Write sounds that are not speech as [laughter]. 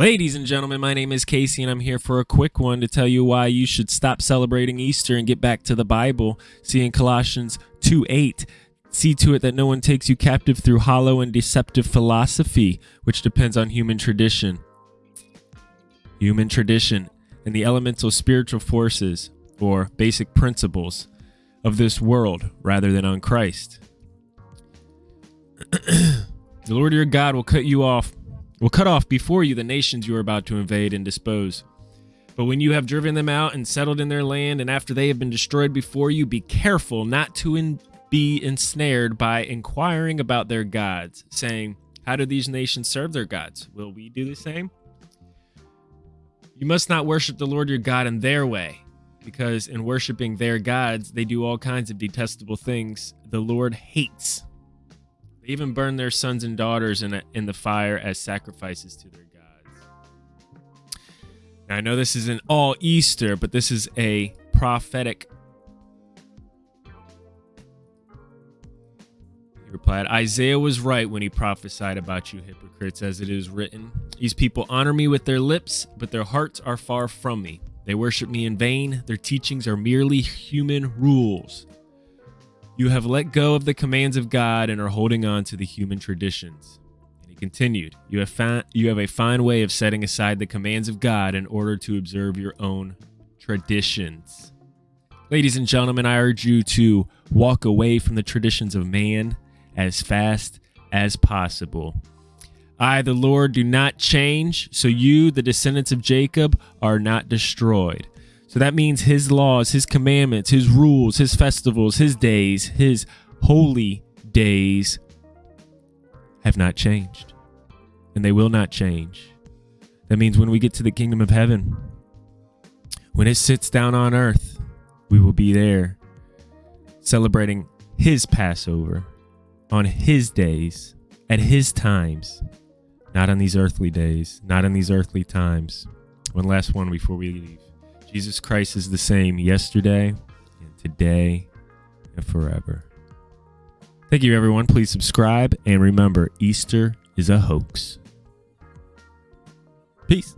Ladies and gentlemen, my name is Casey, and I'm here for a quick one to tell you why you should stop celebrating Easter and get back to the Bible. See in Colossians 2 8. See to it that no one takes you captive through hollow and deceptive philosophy, which depends on human tradition. Human tradition and the elemental spiritual forces, or basic principles, of this world rather than on Christ. [clears throat] the Lord your God will cut you off will cut off before you the nations you are about to invade and dispose. But when you have driven them out and settled in their land, and after they have been destroyed before you, be careful not to in- be ensnared by inquiring about their gods, saying, How do these nations serve their gods? Will we do the same? You must not worship the Lord your God in their way, because in worshiping their gods, they do all kinds of detestable things the Lord hates. They even burn their sons and daughters in, in the fire as sacrifices to their gods. Now, I know this isn't all Easter, but this is a prophetic. He replied, Isaiah was right when he prophesied about you hypocrites, as it is written. These people honor me with their lips, but their hearts are far from me. They worship me in vain. Their teachings are merely human rules. You have let go of the commands of God and are holding on to the human traditions. And he continued, you have, found, you have a fine way of setting aside the commands of God in order to observe your own traditions. Ladies and gentlemen, I urge you to walk away from the traditions of man as fast as possible. I, the Lord, do not change, so you, the descendants of Jacob, are not destroyed. So that means his laws, his commandments, his rules, his festivals, his days, his holy days have not changed. And they will not change. That means when we get to the kingdom of heaven, when it sits down on earth, we will be there celebrating his Passover on his days, at his times, not on these earthly days, not in these earthly times. One last one before we leave. Jesus Christ is the same yesterday and today and forever. Thank you, everyone. Please subscribe and remember Easter is a hoax. Peace.